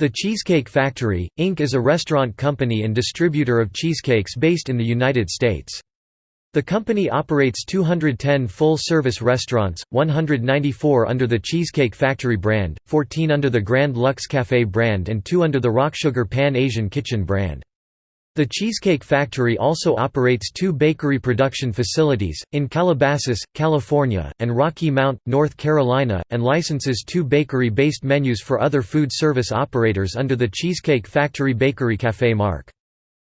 The Cheesecake Factory, Inc. is a restaurant company and distributor of cheesecakes based in the United States. The company operates 210 full-service restaurants, 194 under the Cheesecake Factory brand, 14 under the Grand Lux Café brand and 2 under the Rocksugar Pan Asian Kitchen brand. The Cheesecake Factory also operates two bakery production facilities, in Calabasas, California, and Rocky Mount, North Carolina, and licenses two bakery-based menus for other food service operators under the Cheesecake Factory Bakery Café mark.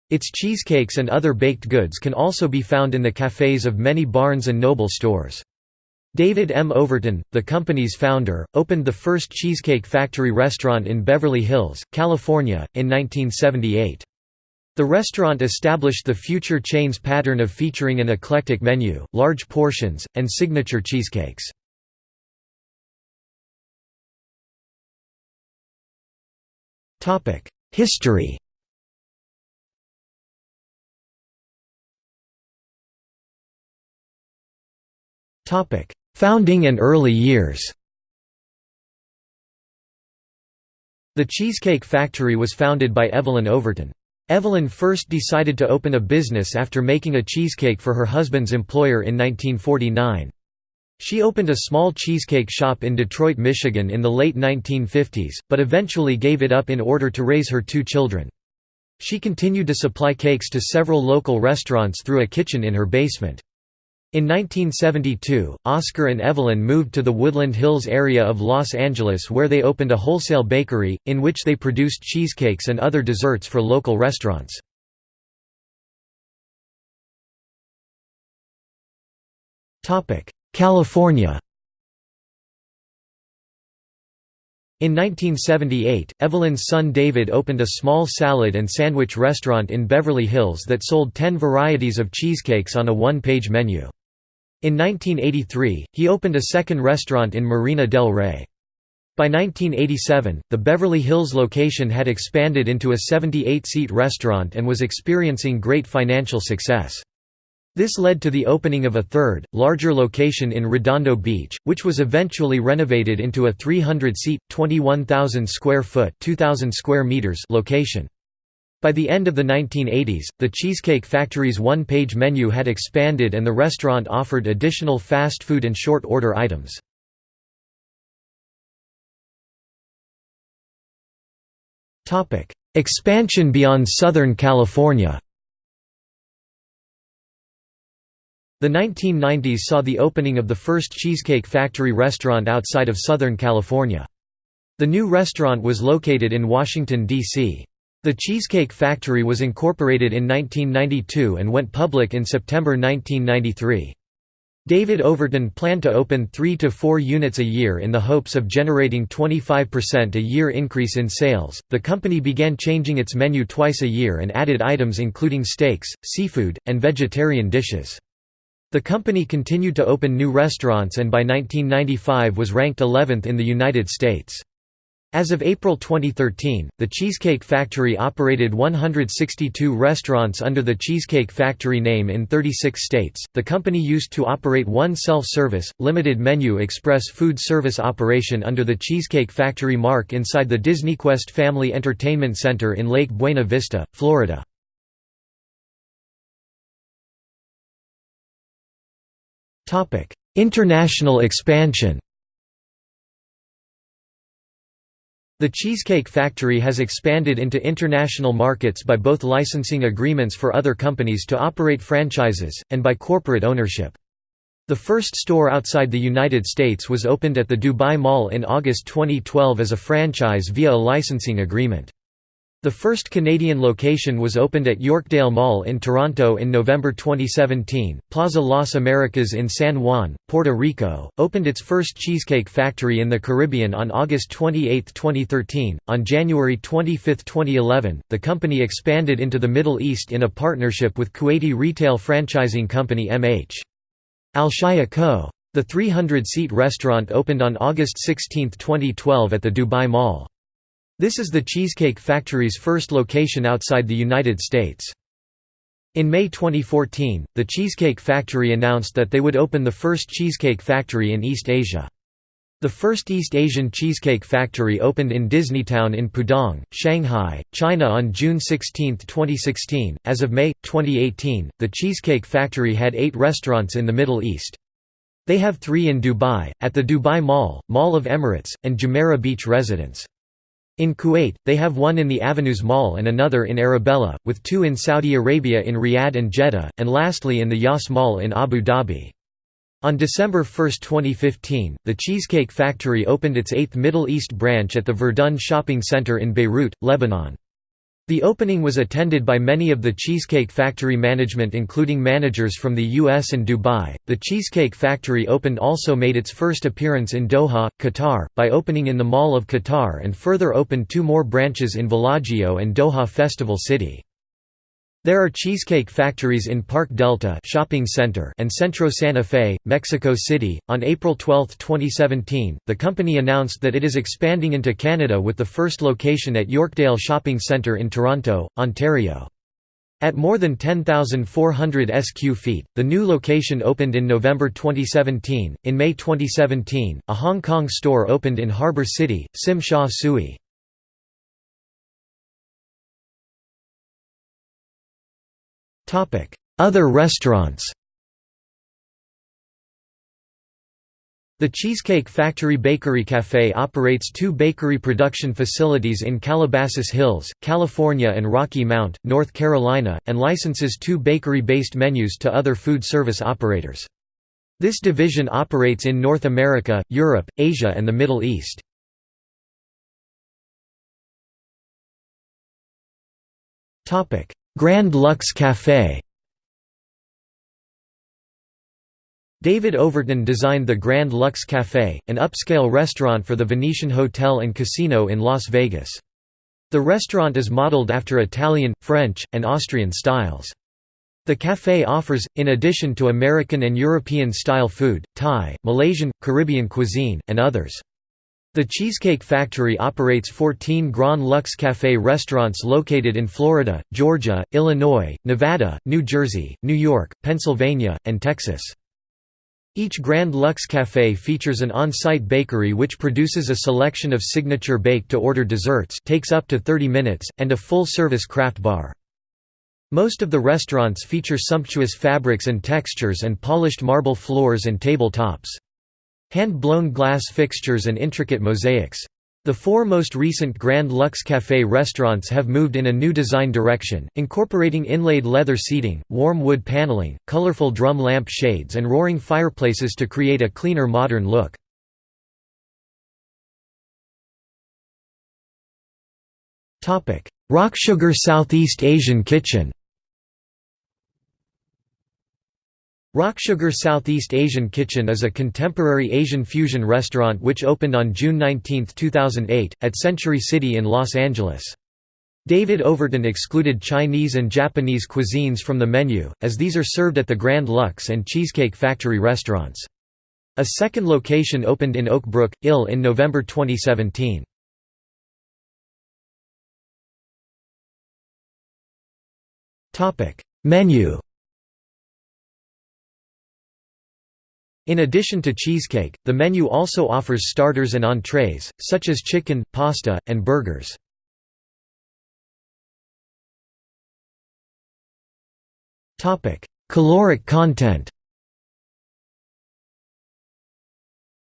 Its cheesecakes and other baked goods can also be found in the cafes of many Barnes & Noble stores. David M. Overton, the company's founder, opened the first Cheesecake Factory restaurant in Beverly Hills, California, in 1978. The restaurant established the future chain's pattern of featuring an eclectic menu, large portions, and signature cheesecakes. History Founding and early years The Cheesecake Factory was founded by Evelyn Overton. Evelyn first decided to open a business after making a cheesecake for her husband's employer in 1949. She opened a small cheesecake shop in Detroit, Michigan in the late 1950s, but eventually gave it up in order to raise her two children. She continued to supply cakes to several local restaurants through a kitchen in her basement. In 1972, Oscar and Evelyn moved to the Woodland Hills area of Los Angeles where they opened a wholesale bakery, in which they produced cheesecakes and other desserts for local restaurants. California In 1978, Evelyn's son David opened a small salad and sandwich restaurant in Beverly Hills that sold 10 varieties of cheesecakes on a one-page menu. In 1983, he opened a second restaurant in Marina del Rey. By 1987, the Beverly Hills location had expanded into a 78-seat restaurant and was experiencing great financial success. This led to the opening of a third, larger location in Redondo Beach, which was eventually renovated into a 300-seat, 21,000 square foot (2,000 square meters location. By the end of the 1980s, the Cheesecake Factory's one-page menu had expanded and the restaurant offered additional fast food and short-order items. Expansion beyond Southern California The 1990s saw the opening of the first Cheesecake Factory restaurant outside of Southern California. The new restaurant was located in Washington, D.C. The Cheesecake Factory was incorporated in 1992 and went public in September 1993. David Overton planned to open 3 to 4 units a year in the hopes of generating 25% a year increase in sales. The company began changing its menu twice a year and added items including steaks, seafood, and vegetarian dishes. The company continued to open new restaurants and by 1995 was ranked 11th in the United States. As of April 2013, the Cheesecake Factory operated 162 restaurants under the Cheesecake Factory name in 36 states. The company used to operate one self service, limited menu express food service operation under the Cheesecake Factory mark inside the DisneyQuest Family Entertainment Center in Lake Buena Vista, Florida. International expansion The Cheesecake Factory has expanded into international markets by both licensing agreements for other companies to operate franchises, and by corporate ownership. The first store outside the United States was opened at the Dubai Mall in August 2012 as a franchise via a licensing agreement. The first Canadian location was opened at Yorkdale Mall in Toronto in November 2017. Plaza Las Americas in San Juan, Puerto Rico, opened its first cheesecake factory in the Caribbean on August 28, 2013. On January 25, 2011, the company expanded into the Middle East in a partnership with Kuwaiti retail franchising company MH. Alshaya Co. The 300-seat restaurant opened on August 16, 2012 at the Dubai Mall. This is the Cheesecake Factory's first location outside the United States. In May 2014, the Cheesecake Factory announced that they would open the first cheesecake factory in East Asia. The first East Asian cheesecake factory opened in Disneytown in Pudong, Shanghai, China on June 16, 2016. As of May 2018, the Cheesecake Factory had 8 restaurants in the Middle East. They have 3 in Dubai, at the Dubai Mall, Mall of Emirates, and Jumeirah Beach Residence. In Kuwait, they have one in the Avenues Mall and another in Arabella, with two in Saudi Arabia in Riyadh and Jeddah, and lastly in the Yas Mall in Abu Dhabi. On December 1, 2015, the Cheesecake Factory opened its eighth Middle East branch at the Verdun Shopping Center in Beirut, Lebanon. The opening was attended by many of the Cheesecake Factory management including managers from the US and Dubai. The Cheesecake Factory opened also made its first appearance in Doha, Qatar, by opening in the Mall of Qatar and further opened two more branches in Bellagio and Doha Festival City. There are cheesecake factories in Park Delta shopping center and Centro Santa Fe, Mexico City. On April 12, 2017, the company announced that it is expanding into Canada with the first location at Yorkdale Shopping Centre in Toronto, Ontario. At more than 10,400 sq feet, the new location opened in November 2017. In May 2017, a Hong Kong store opened in Harbour City, Tsim Sha. Other restaurants The Cheesecake Factory Bakery Café operates two bakery production facilities in Calabasas Hills, California and Rocky Mount, North Carolina, and licenses two bakery-based menus to other food service operators. This division operates in North America, Europe, Asia and the Middle East. Grand Lux Café David Overton designed the Grand Lux Café, an upscale restaurant for the Venetian Hotel and Casino in Las Vegas. The restaurant is modeled after Italian, French, and Austrian styles. The café offers, in addition to American and European-style food, Thai, Malaysian, Caribbean cuisine, and others. The Cheesecake Factory operates 14 Grand Lux Café restaurants located in Florida, Georgia, Illinois, Nevada, New Jersey, New York, Pennsylvania, and Texas. Each Grand Lux Café features an on-site bakery which produces a selection of signature bake-to-order desserts takes up to 30 minutes, and a full-service craft bar. Most of the restaurants feature sumptuous fabrics and textures and polished marble floors and table tops. Hand-blown glass fixtures and intricate mosaics. The four most recent Grand Lux Café restaurants have moved in a new design direction, incorporating inlaid leather seating, warm wood paneling, colorful drum lamp shades and roaring fireplaces to create a cleaner modern look. Rocksugar Southeast Asian Kitchen Rocksugar Southeast Asian Kitchen is a contemporary Asian fusion restaurant which opened on June 19, 2008, at Century City in Los Angeles. David Overton excluded Chinese and Japanese cuisines from the menu, as these are served at the Grand Lux and Cheesecake Factory restaurants. A second location opened in Oak Brook, Ill in November 2017. Menu In addition to cheesecake, the menu also offers starters and entrees, such as chicken, pasta, and burgers. Caloric content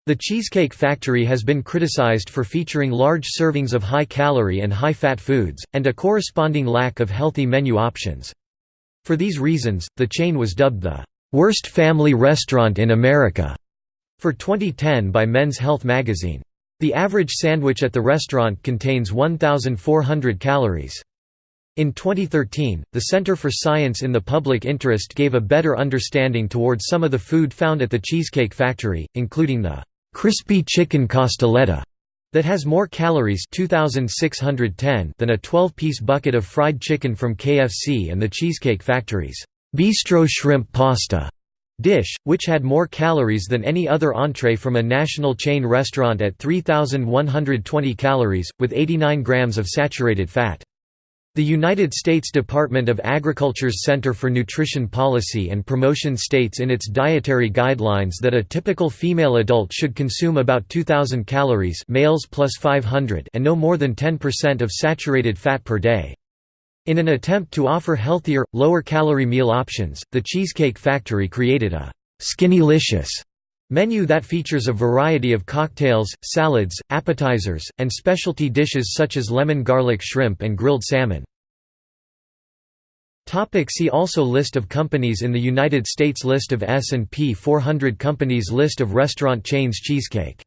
The Cheesecake Factory has been criticized for featuring large servings of high-calorie and high-fat foods, and a corresponding lack of healthy menu options. For these reasons, the chain was dubbed the Worst Family Restaurant in America for 2010 by Men's Health magazine. The average sandwich at the restaurant contains 1,400 calories. In 2013, the Center for Science in the Public Interest gave a better understanding towards some of the food found at the Cheesecake Factory, including the crispy chicken costoletta that has more calories 2610 than a 12-piece bucket of fried chicken from KFC and the Cheesecake Factory's bistro shrimp pasta dish, which had more calories than any other entree from a national chain restaurant at 3,120 calories, with 89 grams of saturated fat. The United States Department of Agriculture's Center for Nutrition Policy and Promotion states in its dietary guidelines that a typical female adult should consume about 2,000 calories males plus 500 and no more than 10% of saturated fat per day. In an attempt to offer healthier, lower-calorie meal options, the Cheesecake Factory created a «Skinnylicious» menu that features a variety of cocktails, salads, appetizers, and specialty dishes such as lemon garlic shrimp and grilled salmon. See also List of companies in the United States List of S&P 400 companies List of restaurant chains Cheesecake